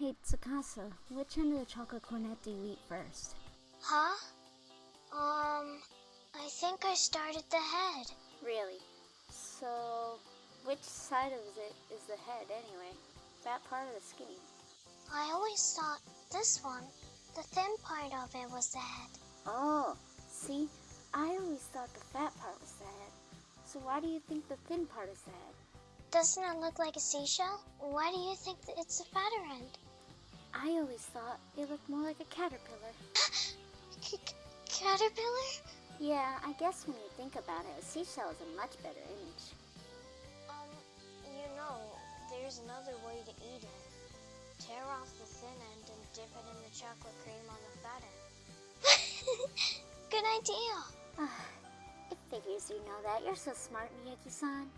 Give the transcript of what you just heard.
Hey, Tsukasa, which end of the chocolate cornet do you eat first? Huh? Um, I think I started the head. Really? So, which side of it is the head anyway? That part of the skinny? I always thought this one, the thin part of it, was the head. Oh, see? I always thought the fat part was the head. So why do you think the thin part is the head? Doesn't it look like a seashell? Why do you think that it's the fatter end? I always thought it looked more like a caterpillar. C- caterpillar? Yeah, I guess when you think about it, a seashell is a much better image. Um, you know, there's another way to eat it. Tear off the thin end and dip it in the chocolate cream on the fat end. Good idea. it figures you know that. You're so smart, Miyuki-san.